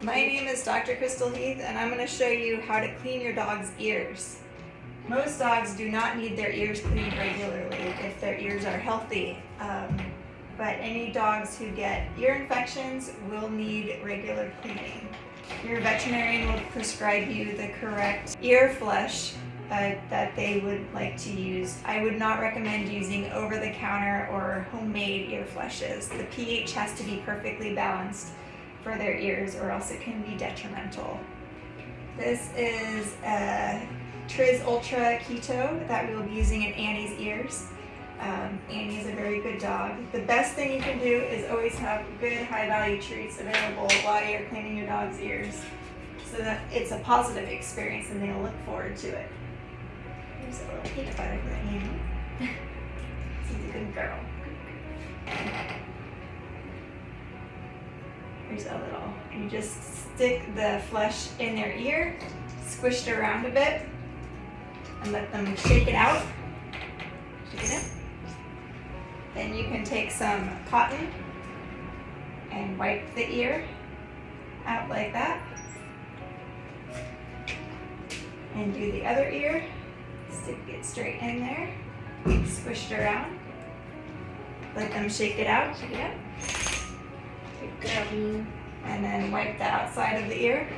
My name is Dr. Crystal Heath and I'm going to show you how to clean your dog's ears. Most dogs do not need their ears cleaned regularly if their ears are healthy. Um, but any dogs who get ear infections will need regular cleaning. Your veterinarian will prescribe you the correct ear flush uh, that they would like to use. I would not recommend using over-the-counter or homemade ear flushes. The pH has to be perfectly balanced for their ears or else it can be detrimental. This is a Triz Ultra Keto that we will be using in Annie's ears. Um, Annie is a very good dog. The best thing you can do is always have good high value treats available while you're cleaning your dog's ears so that it's a positive experience and they'll look forward to it. Here's a little peanut butter for Annie. She's a good girl. Here's a little, you just stick the flesh in their ear, squish it around a bit, and let them shake it out. Shake it. Then you can take some cotton and wipe the ear out like that. And do the other ear, stick it straight in there, squish it around. Let them shake it out, shake it out. And then wipe the outside of the ear.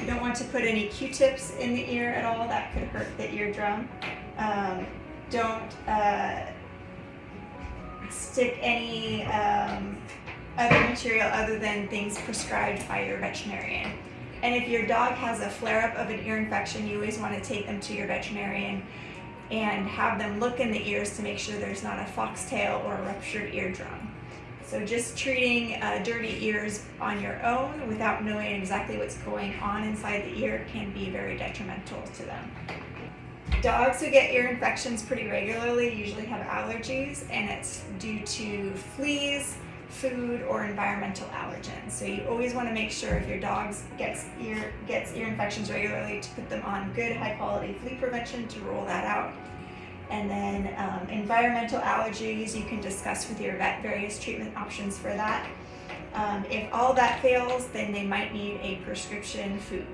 You don't want to put any Q-tips in the ear at all, that could hurt the eardrum. Um, don't uh, stick any um, other material other than things prescribed by your veterinarian. And if your dog has a flare-up of an ear infection, you always want to take them to your veterinarian and have them look in the ears to make sure there's not a foxtail or a ruptured eardrum. So just treating uh, dirty ears on your own without knowing exactly what's going on inside the ear can be very detrimental to them. Dogs who get ear infections pretty regularly usually have allergies and it's due to fleas, food, or environmental allergens. So you always want to make sure if your dog gets ear, gets ear infections regularly to put them on good high quality flea prevention to rule that out. And then um, environmental allergies, you can discuss with your vet various treatment options for that. Um, if all that fails, then they might need a prescription food.